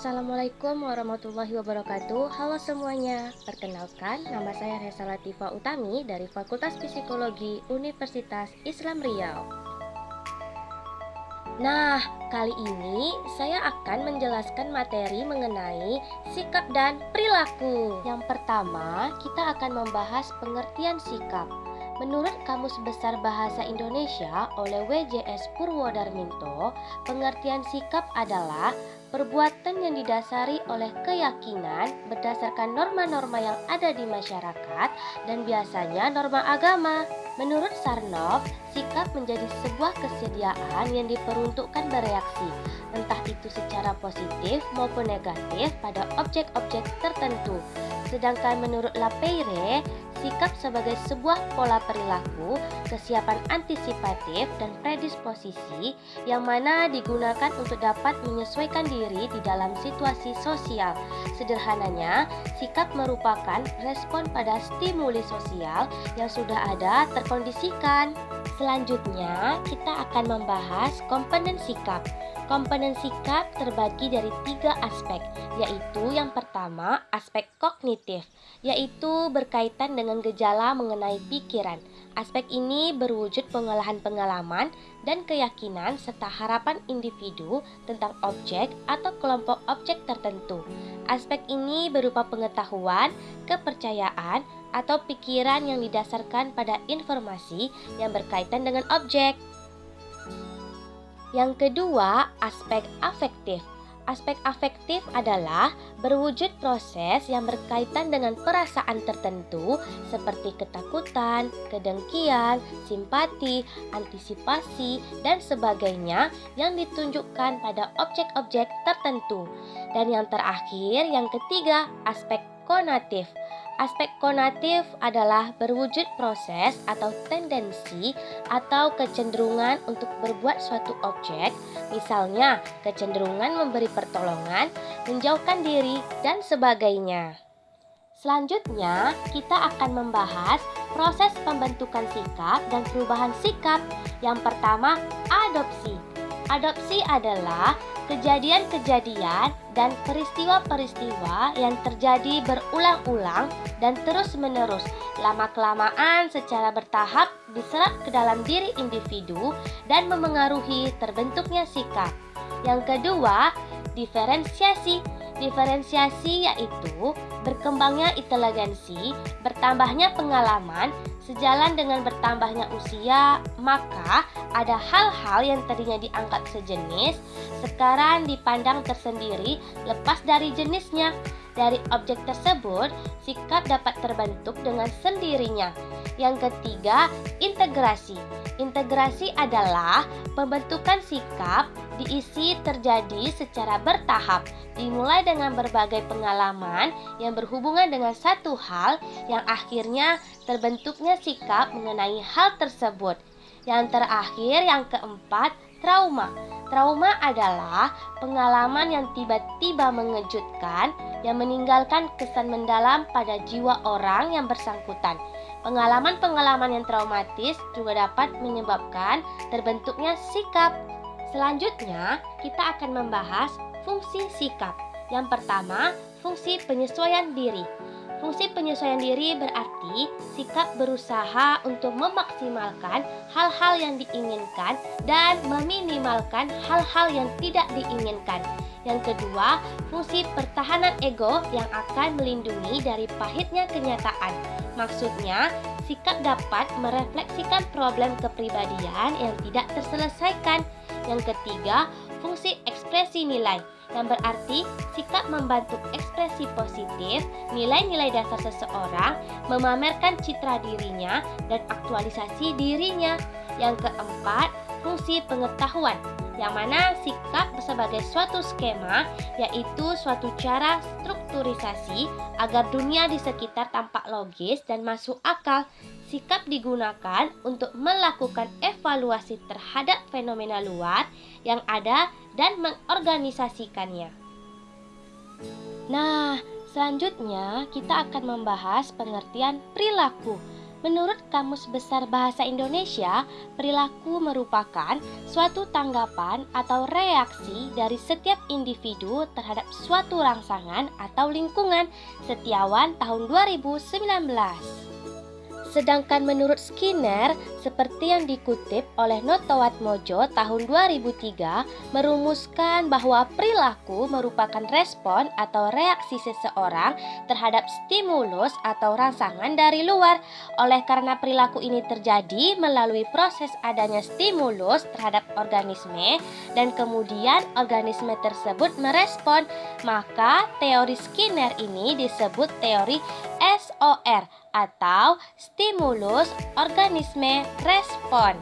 Assalamualaikum warahmatullahi wabarakatuh. Halo semuanya. Perkenalkan, nama saya Reza Latifa Utami Dari Fakultas Psikologi Universitas Islam Riau. Nah, kali ini saya akan menjelaskan materi mengenai sikap dan perilaku. Yang pertama, kita akan membahas pengertian sikap. Menurut Kamus Besar Bahasa Indonesia oleh WJS Purwodarminto, pengertian sikap adalah perbuatan yang didasari oleh keyakinan berdasarkan norma-norma yang ada di masyarakat dan biasanya norma agama. Menurut Sarnoff, sikap menjadi sebuah kesediaan yang diperuntukkan bereaksi, entah itu secara positif maupun negatif pada objek-objek tertentu. Sedangkan menurut Lapeire, sikap sebagai sebuah pola perilaku, kesiapan antisipatif dan predisposisi yang mana digunakan untuk dapat menyesuaikan diri di dalam situasi sosial. Sederhananya, sikap merupakan respon pada stimuli sosial yang sudah ada terkondisikan. Selanjutnya, kita akan membahas komponen sikap. Komponen sikap terbagi dari tiga aspek, yaitu yang pertama aspek kognitif, yaitu berkaitan dengan gejala mengenai pikiran. Aspek ini berwujud pengolahan pengalaman dan keyakinan serta harapan individu tentang objek atau kelompok objek tertentu. Aspek ini berupa pengetahuan, kepercayaan, atau pikiran yang didasarkan pada informasi yang berkaitan dengan objek. Yang kedua, aspek afektif. Aspek afektif adalah berwujud proses yang berkaitan dengan perasaan tertentu seperti ketakutan, kedengkian, simpati, antisipasi, dan sebagainya yang ditunjukkan pada objek-objek tertentu. Dan yang terakhir, yang ketiga, aspek konatif. Aspek konatif adalah berwujud proses atau tendensi atau kecenderungan untuk berbuat suatu objek, misalnya kecenderungan memberi pertolongan, menjauhkan diri, dan sebagainya. Selanjutnya, kita akan membahas proses pembentukan sikap dan perubahan sikap. Yang pertama, adopsi. Adopsi adalah kejadian-kejadian dan peristiwa-peristiwa yang terjadi berulang-ulang dan terus-menerus lama-kelamaan secara bertahap diserap ke dalam diri individu dan memengaruhi terbentuknya sikap. Yang kedua, diferensiasi. Diferensiasi yaitu berkembangnya inteligensi, bertambahnya pengalaman, sejalan dengan bertambahnya usia, maka ada hal-hal yang tadinya dianggap sejenis, sekarang dipandang tersendiri lepas dari jenisnya. Dari objek tersebut, sikap dapat terbentuk dengan sendirinya. Yang ketiga, integrasi. Integrasi adalah pembentukan sikap diisi terjadi secara bertahap, dimulai dengan berbagai pengalaman yang berhubungan dengan satu hal yang akhirnya terbentuknya sikap mengenai hal tersebut. Yang terakhir, yang keempat, trauma. Trauma adalah pengalaman yang tiba-tiba mengejutkan yang meninggalkan kesan mendalam pada jiwa orang yang bersangkutan. Pengalaman-pengalaman yang traumatis juga dapat menyebabkan terbentuknya sikap. Selanjutnya, kita akan membahas fungsi sikap. Yang pertama, fungsi penyesuaian diri. Fungsi penyesuaian diri berarti sikap berusaha untuk memaksimalkan hal-hal yang diinginkan dan meminimalkan hal-hal yang tidak diinginkan. Yang kedua, fungsi pertahanan ego yang akan melindungi dari pahitnya kenyataan. Maksudnya, sikap dapat merefleksikan problem kepribadian yang tidak terselesaikan. Yang ketiga, fungsi ekspresi nilai yang berarti sikap membantu ekspresi positif, nilai-nilai dasar seseorang, memamerkan citra dirinya, dan aktualisasi dirinya. Yang keempat, fungsi pengetahuan, yang mana sikap sebagai suatu skema, yaitu suatu cara strukturisasi agar dunia di sekitar tampak logis dan masuk akal. Sikap digunakan untuk melakukan evaluasi terhadap fenomena luar yang ada dan mengorganisasikannya. Nah, selanjutnya kita akan membahas pengertian perilaku. Menurut Kamus Besar Bahasa Indonesia, perilaku merupakan suatu tanggapan atau reaksi dari setiap individu terhadap suatu rangsangan atau lingkungan. Setiawan tahun 2019. Sedangkan menurut Skinner, seperti yang dikutip oleh Notowat Mojo tahun 2003, merumuskan bahwa perilaku merupakan respon atau reaksi seseorang terhadap stimulus atau rangsangan dari luar. Oleh karena perilaku ini terjadi melalui proses adanya stimulus terhadap organisme dan kemudian organisme tersebut merespon, maka teori Skinner ini disebut teori SOR atau stimulus organisme respon.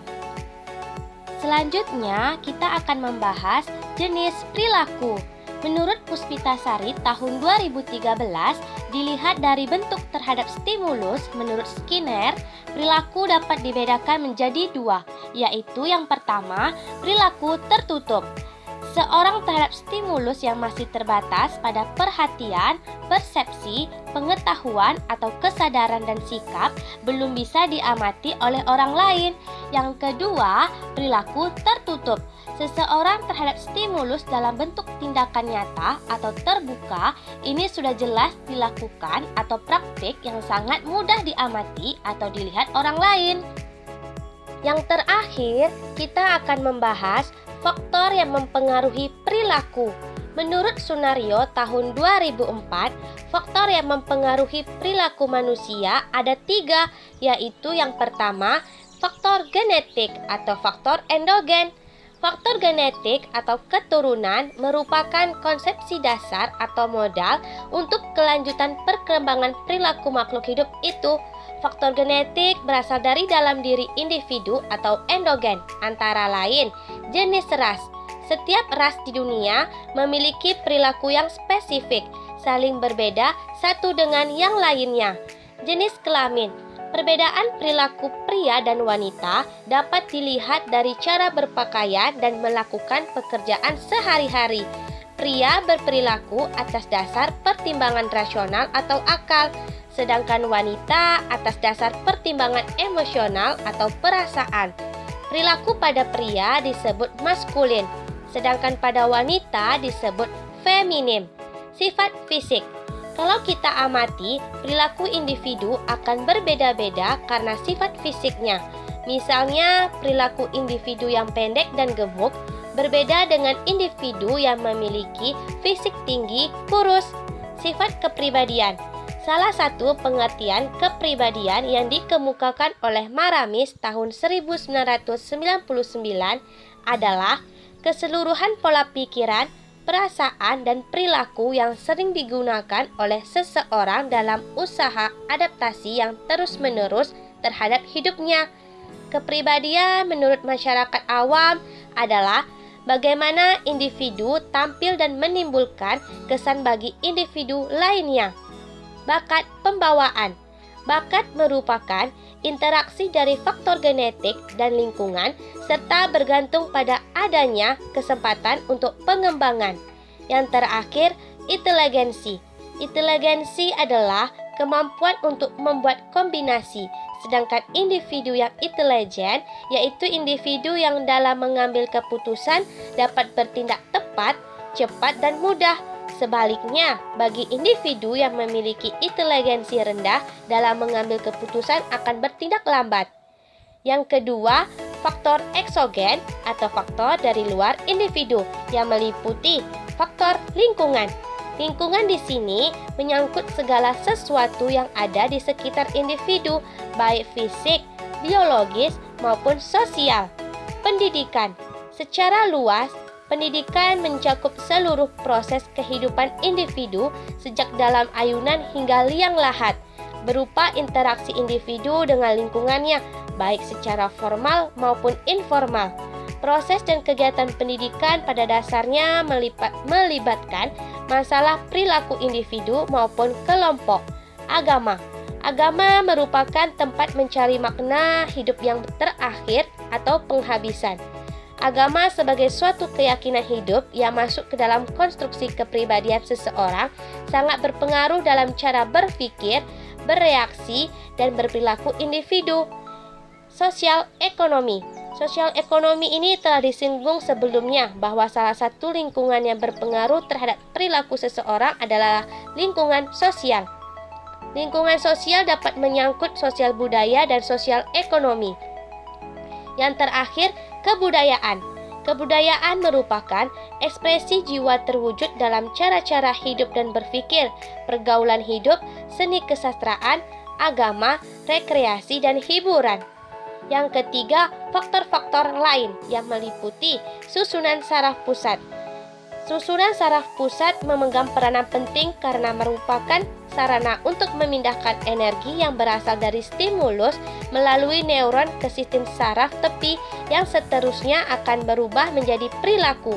Selanjutnya, kita akan membahas jenis perilaku. Menurut Puspitasari tahun 2013, dilihat dari bentuk terhadap stimulus, menurut Skinner, perilaku dapat dibedakan menjadi dua, yaitu yang pertama, perilaku tertutup. Seorang terhadap stimulus yang masih terbatas pada perhatian, persepsi, pengetahuan, atau kesadaran dan sikap belum bisa diamati oleh orang lain. Yang kedua, perilaku tertutup. Seseorang terhadap stimulus dalam bentuk tindakan nyata atau terbuka ini sudah jelas dilakukan atau praktik yang sangat mudah diamati atau dilihat orang lain. Yang terakhir, kita akan membahas faktor yang mempengaruhi perilaku. Menurut Sunario tahun 2004, faktor yang mempengaruhi perilaku manusia ada tiga, yaitu yang pertama, faktor genetik atau faktor endogen. Faktor genetik atau keturunan merupakan konsepsi dasar atau modal untuk kelanjutan perkembangan perilaku makhluk hidup itu. Faktor genetik berasal dari dalam diri individu atau endogen, antara lain jenis ras. Setiap ras di dunia memiliki perilaku yang spesifik, saling berbeda satu dengan yang lainnya. Jenis kelamin Perbedaan perilaku pria dan wanita dapat dilihat dari cara berpakaian dan melakukan pekerjaan sehari-hari. Pria berperilaku atas dasar pertimbangan rasional atau akal, sedangkan wanita atas dasar pertimbangan emosional atau perasaan. Perilaku pada pria disebut maskulin, sedangkan pada wanita disebut feminim. Sifat fisik kalau kita amati, perilaku individu akan berbeda-beda karena sifat fisiknya. Misalnya, perilaku individu yang pendek dan gemuk berbeda dengan individu yang memiliki fisik tinggi, kurus. Sifat kepribadian Salah satu pengertian kepribadian yang dikemukakan oleh Maramis tahun 1999 adalah keseluruhan pola pikiran, perasaan, dan perilaku yang sering digunakan oleh seseorang dalam usaha adaptasi yang terus-menerus terhadap hidupnya. Kepribadian menurut masyarakat awam adalah bagaimana individu tampil dan menimbulkan kesan bagi individu lainnya bakat pembawaan. Bakat merupakan interaksi dari faktor genetik dan lingkungan serta bergantung pada adanya kesempatan untuk pengembangan. Yang terakhir, inteligensi. Inteligensi adalah kemampuan untuk membuat kombinasi, sedangkan individu yang intelijen yaitu individu yang dalam mengambil keputusan dapat bertindak tepat, cepat, dan mudah Sebaliknya, bagi individu yang memiliki inteligensi rendah dalam mengambil keputusan akan bertindak lambat. Yang kedua, faktor eksogen atau faktor dari luar individu yang meliputi faktor lingkungan. Lingkungan di sini menyangkut segala sesuatu yang ada di sekitar individu, baik fisik, biologis, maupun sosial. Pendidikan secara luas Pendidikan mencakup seluruh proses kehidupan individu sejak dalam ayunan hingga liang lahat, berupa interaksi individu dengan lingkungannya, baik secara formal maupun informal. Proses dan kegiatan pendidikan pada dasarnya melipat, melibatkan masalah perilaku individu maupun kelompok. Agama Agama merupakan tempat mencari makna hidup yang terakhir atau penghabisan. Agama sebagai suatu keyakinan hidup yang masuk ke dalam konstruksi kepribadian seseorang sangat berpengaruh dalam cara berpikir, bereaksi, dan berperilaku individu. Sosial ekonomi Sosial ekonomi ini telah disinggung sebelumnya bahwa salah satu lingkungan yang berpengaruh terhadap perilaku seseorang adalah lingkungan sosial. Lingkungan sosial dapat menyangkut sosial budaya dan sosial ekonomi. Yang terakhir, kebudayaan. Kebudayaan merupakan ekspresi jiwa terwujud dalam cara-cara hidup dan berpikir, pergaulan hidup, seni kesastraan, agama, rekreasi, dan hiburan. Yang ketiga, faktor-faktor lain yang meliputi susunan saraf pusat. Susunan saraf pusat memegang peranan penting karena merupakan sarana untuk memindahkan energi yang berasal dari stimulus melalui neuron ke sistem saraf tepi yang seterusnya akan berubah menjadi perilaku.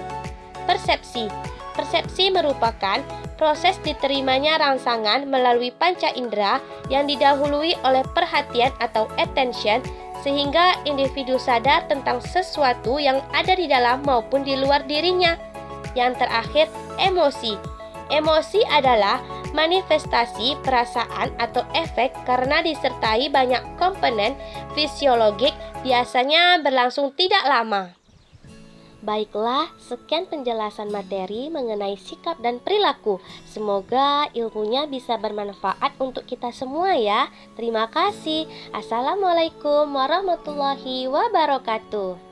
Persepsi Persepsi merupakan proses diterimanya rangsangan melalui panca indera yang didahului oleh perhatian atau attention sehingga individu sadar tentang sesuatu yang ada di dalam maupun di luar dirinya. Yang terakhir, emosi. Emosi adalah manifestasi perasaan atau efek karena disertai banyak komponen fisiologik biasanya berlangsung tidak lama. Baiklah, sekian penjelasan materi mengenai sikap dan perilaku. Semoga ilmunya bisa bermanfaat untuk kita semua ya. Terima kasih. Assalamualaikum warahmatullahi wabarakatuh.